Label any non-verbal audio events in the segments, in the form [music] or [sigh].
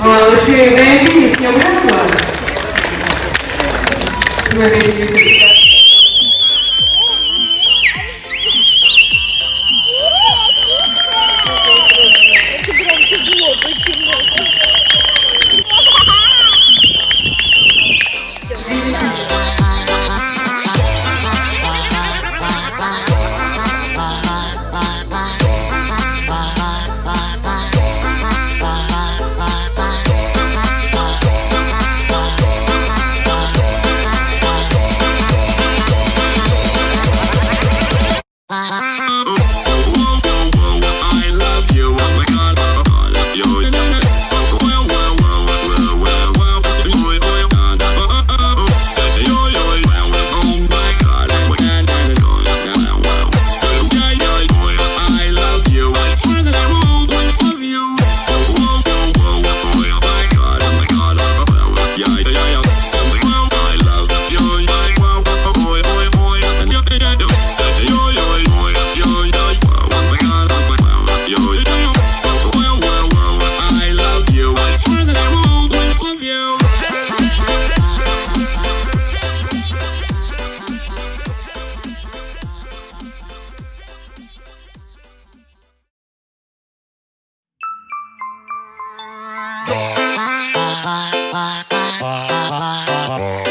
Малыши Венди, с кем Смотрите, Это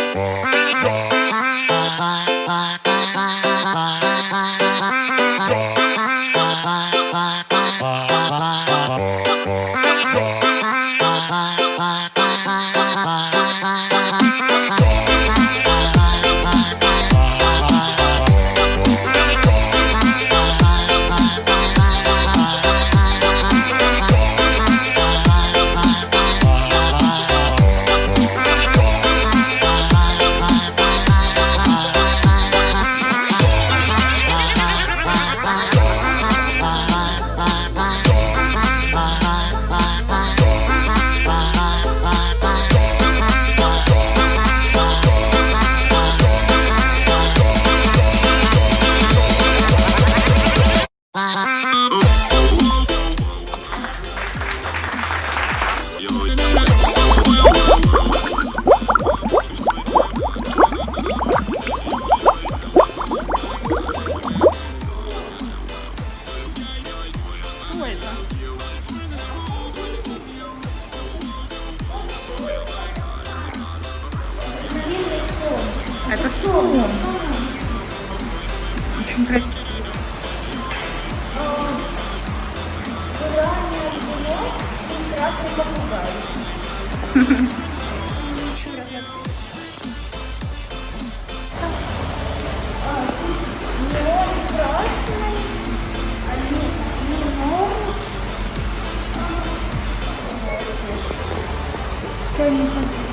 Я не хочу.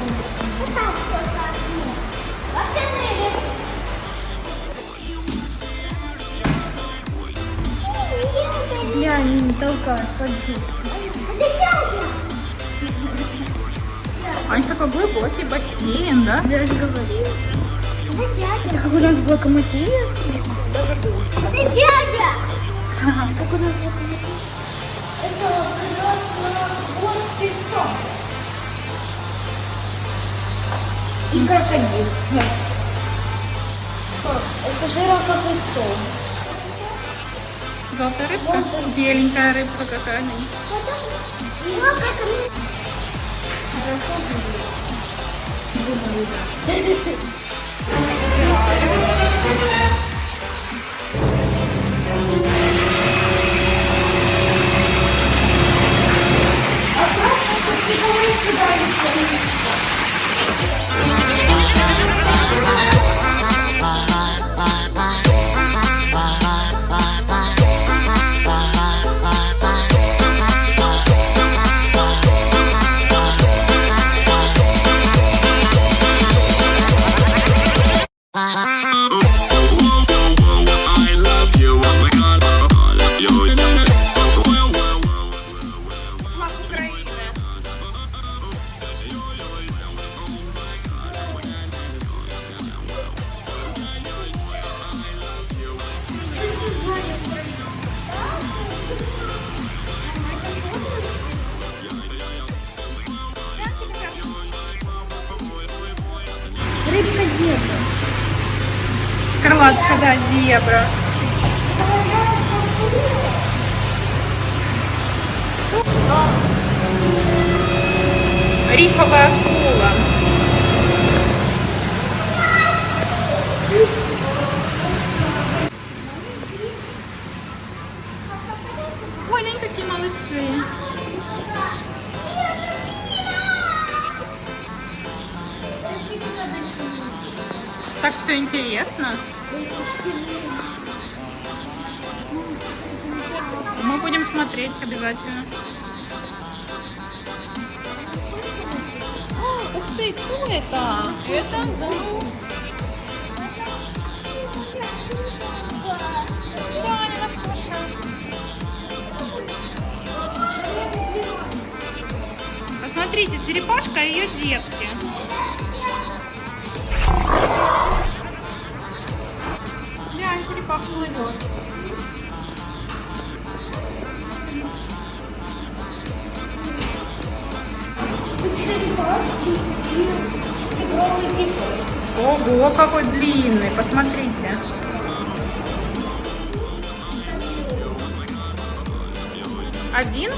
Я не толкаю, ходи. Это такой глубокий бассейн, да? Я же говорила. Это дядя. Как у нас в локомотиве? Даже больше. Это дядя. Как у нас в локомотиве? Это на госписом. И крокодил. Нет. Это жирафа песок. Золотая рыбка? Беленькая рыбка какая-нибудь. Ну, как мы... А да, зебра. Рифовая акула. Ой, какие малыши. Так все интересно. Мы будем смотреть обязательно. О, Ух ты, кто это? Это. Посмотрите, черепашка и ее детки. Глянь, черепаха плывет. Тигровый песок. Ого, какой длинный, посмотрите. Один?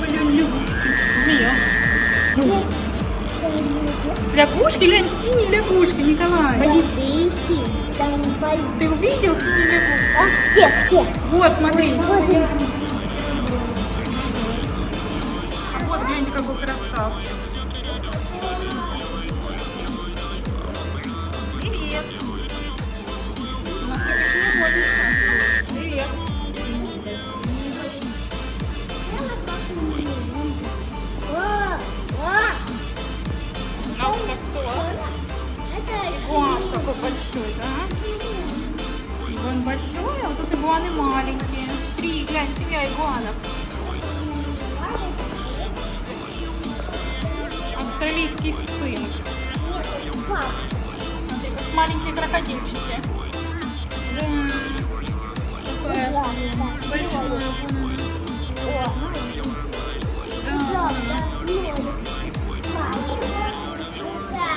Блин, лягушки. Змея. Лягушки, глянь, синие лягушки, Николай. Полицейский. Там пол- Ты увидел синюю лягушку? А, где, где? Вот, смотри. Вот я. А вот, гляньте, какой красавчик. Привет. У игуаны маленькие. Три, глянь, семья игуанов. Смотри, как маленькие крокодильчики. Да.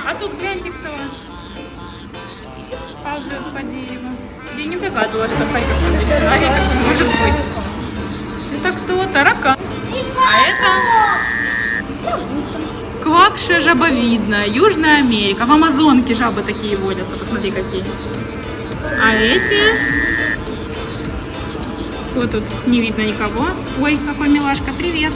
А тут гляньте кто. Ползет по дереву. Я не догадывалась, что в такой может быть. Это кто? Таракан. А это квакша жабовидная, Южная Америка. В Амазонке жабы такие водятся. Посмотри, какие. А эти... Кто тут? Не видно никого. Ой, какой милашка. Привет.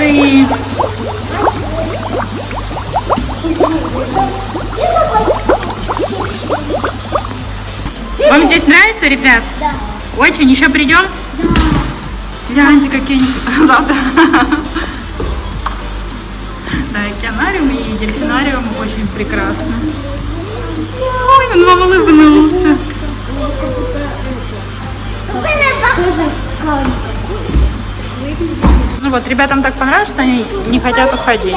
Ты. Вам здесь нравится, ребят? Да. Очень? Еще придем? Гляньте, какие они [laughs] завтра. Да, океанариум и дельфинариум очень прекрасно. Ой, он вам улыбнулся. Тоже скан. Ну вот, ребятам так понравилось, что они не хотят уходить.